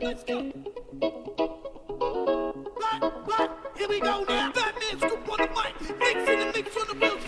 here we go now. Batman scoop on the mic. Mix in the mix on the wheels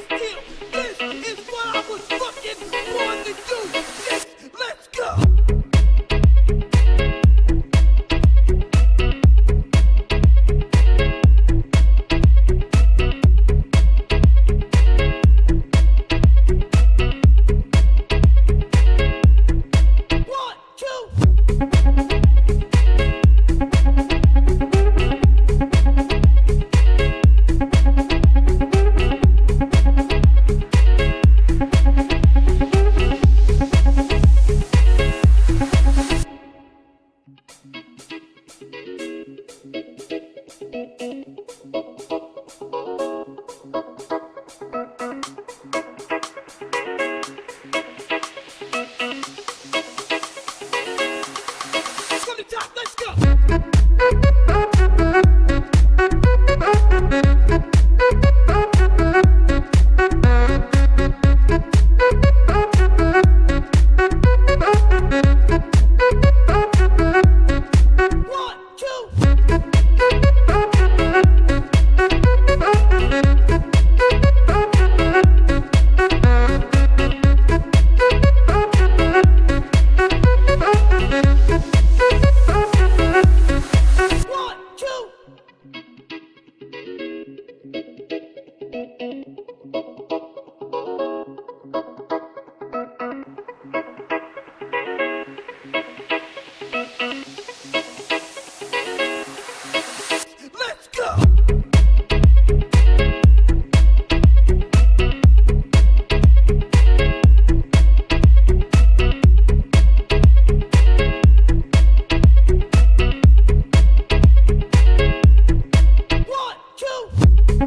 Bye.